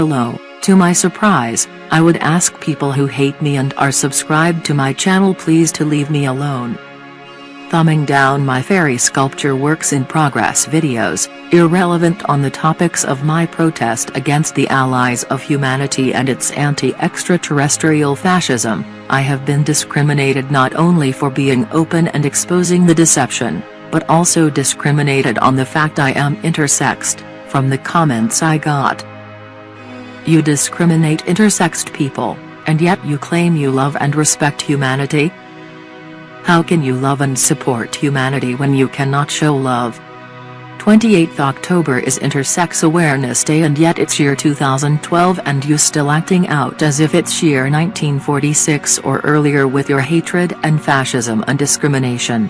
Hello, to my surprise, I would ask people who hate me and are subscribed to my channel please to leave me alone. Thumbing down my fairy sculpture works in progress videos, irrelevant on the topics of my protest against the allies of humanity and its anti-extraterrestrial fascism, I have been discriminated not only for being open and exposing the deception, but also discriminated on the fact I am intersexed, from the comments I got. You discriminate intersexed people, and yet you claim you love and respect humanity? How can you love and support humanity when you cannot show love? 28th October is Intersex Awareness Day and yet it's year 2012 and you still acting out as if it's year 1946 or earlier with your hatred and fascism and discrimination.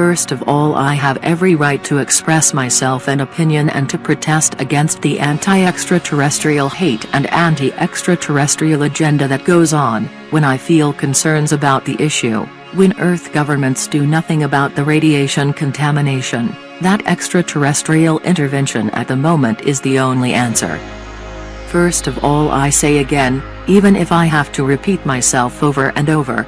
First of all I have every right to express myself and opinion and to protest against the anti-extraterrestrial hate and anti-extraterrestrial agenda that goes on, when I feel concerns about the issue, when Earth governments do nothing about the radiation contamination, that extraterrestrial intervention at the moment is the only answer. First of all I say again, even if I have to repeat myself over and over,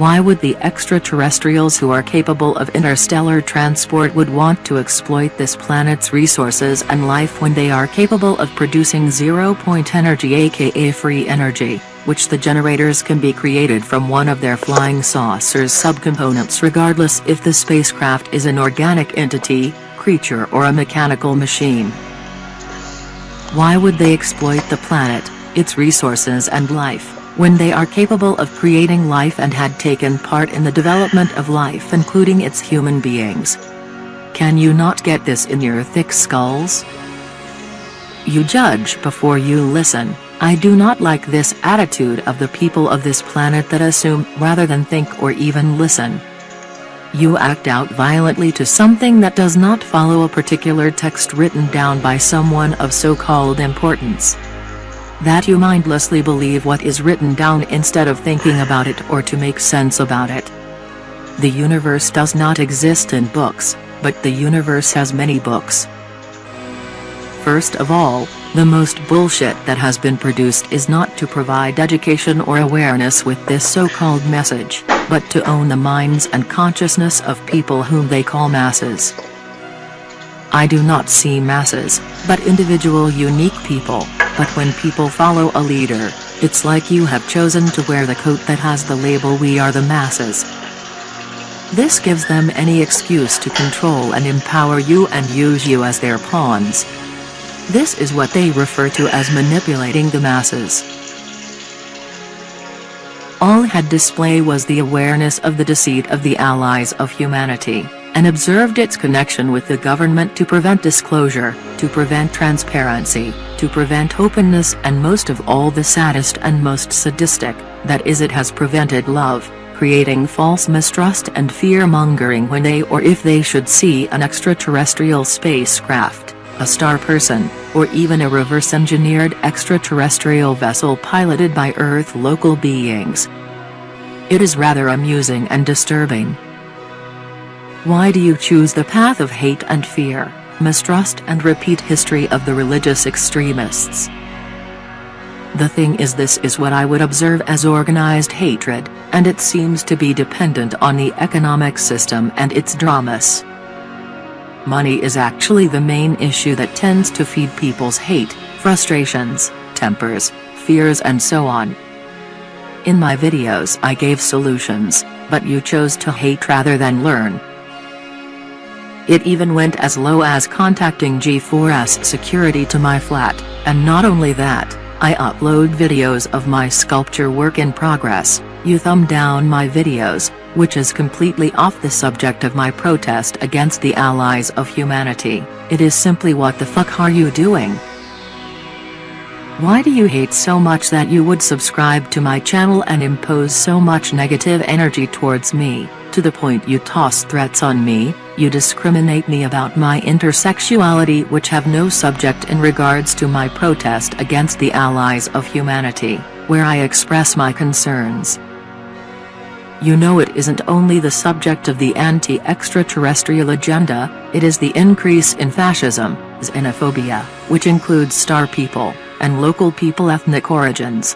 why would the extraterrestrials who are capable of interstellar transport would want to exploit this planet's resources and life when they are capable of producing zero-point energy aka free energy, which the generators can be created from one of their flying saucers subcomponents regardless if the spacecraft is an organic entity, creature or a mechanical machine. Why would they exploit the planet, its resources and life? When they are capable of creating life and had taken part in the development of life including its human beings. Can you not get this in your thick skulls? You judge before you listen, I do not like this attitude of the people of this planet that assume rather than think or even listen. You act out violently to something that does not follow a particular text written down by someone of so-called importance that you mindlessly believe what is written down instead of thinking about it or to make sense about it. The universe does not exist in books, but the universe has many books. First of all, the most bullshit that has been produced is not to provide education or awareness with this so-called message, but to own the minds and consciousness of people whom they call masses. I do not see masses, but individual unique people. But when people follow a leader, it's like you have chosen to wear the coat that has the label we are the masses. This gives them any excuse to control and empower you and use you as their pawns. This is what they refer to as manipulating the masses. All had display was the awareness of the deceit of the allies of humanity and observed its connection with the government to prevent disclosure, to prevent transparency, to prevent openness and most of all the saddest and most sadistic, that is it has prevented love, creating false mistrust and fear-mongering when they or if they should see an extraterrestrial spacecraft, a star person, or even a reverse-engineered extraterrestrial vessel piloted by Earth local beings. It is rather amusing and disturbing. Why do you choose the path of hate and fear, mistrust and repeat history of the religious extremists? The thing is this is what I would observe as organized hatred, and it seems to be dependent on the economic system and its dramas. Money is actually the main issue that tends to feed people's hate, frustrations, tempers, fears and so on. In my videos I gave solutions, but you chose to hate rather than learn. It even went as low as contacting G4S security to my flat, and not only that, I upload videos of my sculpture work in progress, you thumb down my videos, which is completely off the subject of my protest against the allies of humanity, it is simply what the fuck are you doing? Why do you hate so much that you would subscribe to my channel and impose so much negative energy towards me, to the point you toss threats on me, you discriminate me about my intersexuality which have no subject in regards to my protest against the allies of humanity, where I express my concerns. You know it isn't only the subject of the anti-extraterrestrial agenda, it is the increase in fascism, xenophobia, which includes star people, and local people ethnic origins.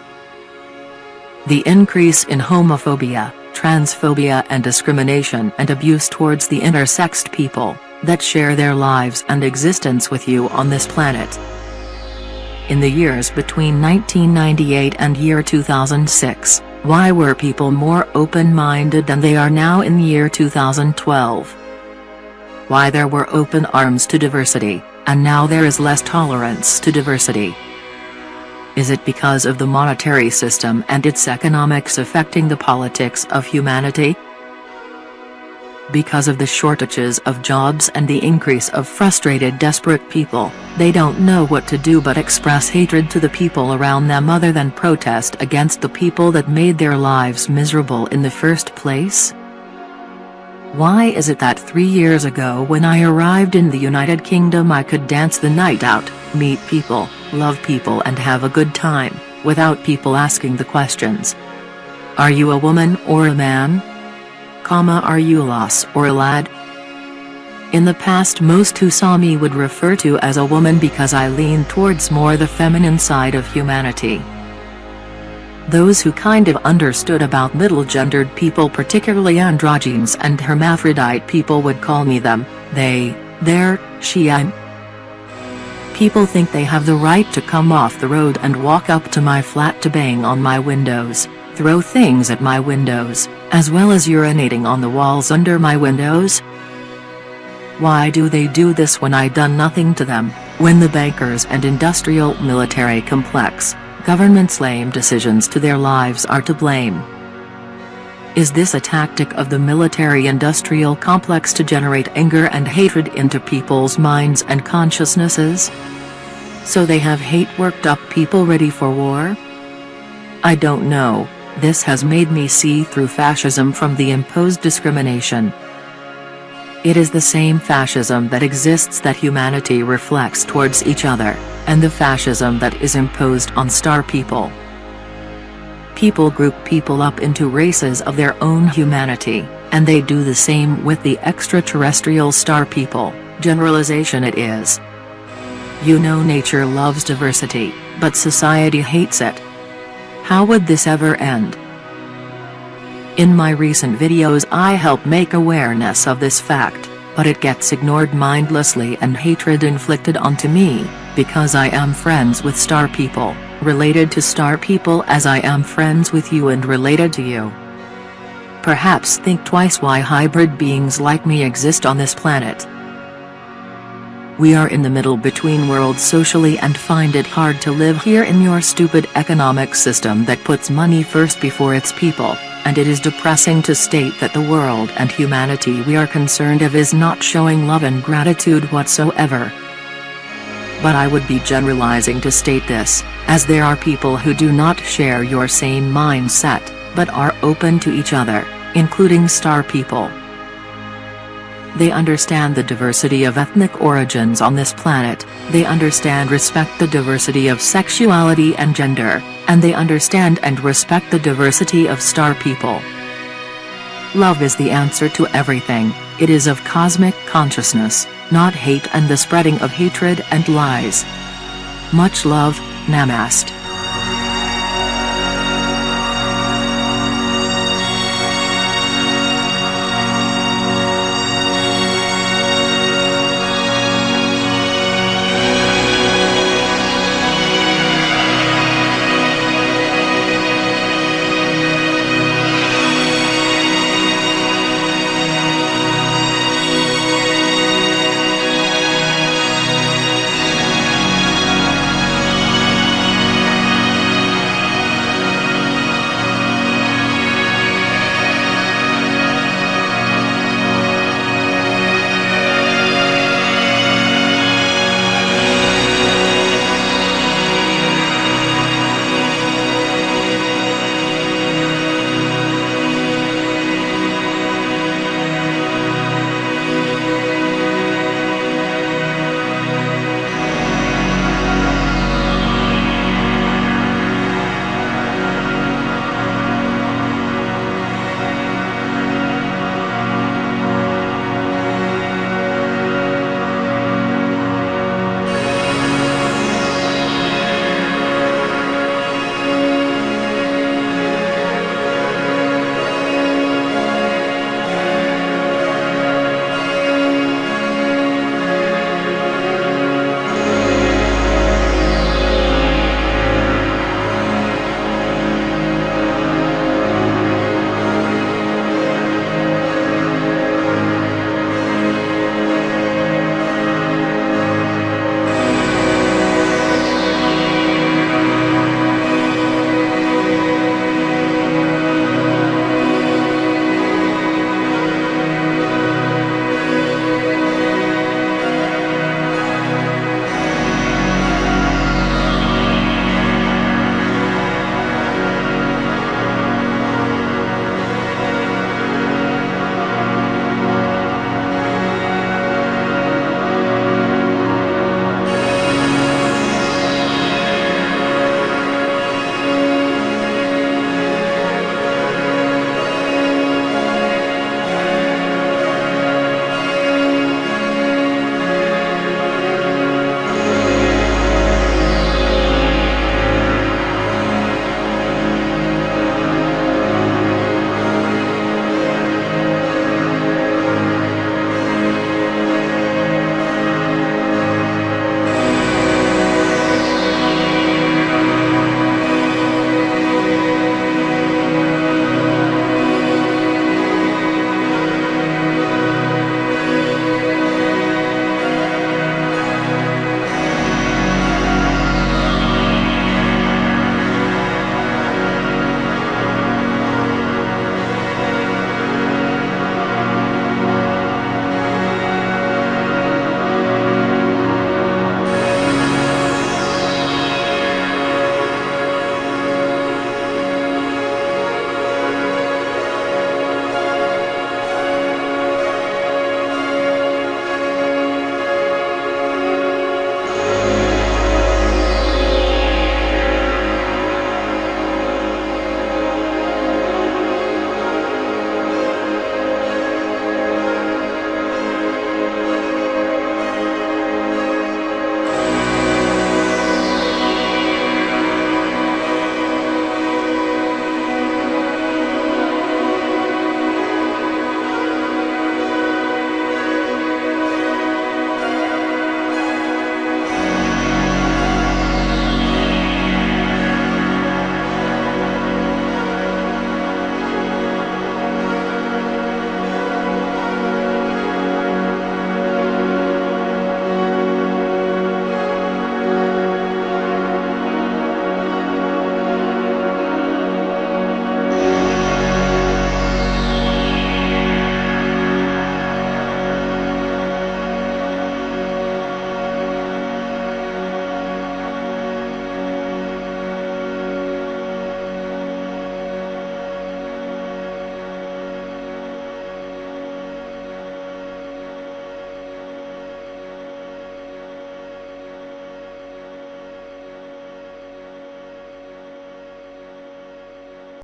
The increase in homophobia, transphobia and discrimination and abuse towards the intersexed people, that share their lives and existence with you on this planet. In the years between 1998 and year 2006, why were people more open-minded than they are now in year 2012? Why there were open arms to diversity, and now there is less tolerance to diversity? Is it because of the monetary system and its economics affecting the politics of humanity? Because of the shortages of jobs and the increase of frustrated desperate people, they don't know what to do but express hatred to the people around them other than protest against the people that made their lives miserable in the first place? Why is it that three years ago when I arrived in the United Kingdom I could dance the night out, meet people, love people and have a good time, without people asking the questions? Are you a woman or a man? comma are you a lass or a lad? In the past most who saw me would refer to as a woman because I lean towards more the feminine side of humanity. Those who kind of understood about middle-gendered people particularly androgynes and hermaphrodite people would call me them, they, their, she I'm. People think they have the right to come off the road and walk up to my flat to bang on my windows, throw things at my windows, as well as urinating on the walls under my windows? Why do they do this when I done nothing to them, when the bankers and industrial military complex, government's lame decisions to their lives are to blame? Is this a tactic of the military-industrial complex to generate anger and hatred into people's minds and consciousnesses? So they have hate worked up people ready for war? I don't know, this has made me see through fascism from the imposed discrimination. It is the same fascism that exists that humanity reflects towards each other, and the fascism that is imposed on star people. People group people up into races of their own humanity, and they do the same with the extraterrestrial star people, generalization it is. You know nature loves diversity, but society hates it. How would this ever end? In my recent videos I help make awareness of this fact, but it gets ignored mindlessly and hatred inflicted onto me, because I am friends with star people, related to star people as I am friends with you and related to you. Perhaps think twice why hybrid beings like me exist on this planet. We are in the middle between worlds socially and find it hard to live here in your stupid economic system that puts money first before its people, and it is depressing to state that the world and humanity we are concerned of is not showing love and gratitude whatsoever. But I would be generalizing to state this, as there are people who do not share your same mindset, but are open to each other, including star people. They understand the diversity of ethnic origins on this planet, they understand respect the diversity of sexuality and gender, and they understand and respect the diversity of star people. Love is the answer to everything, it is of cosmic consciousness, not hate and the spreading of hatred and lies. Much love, Namaste.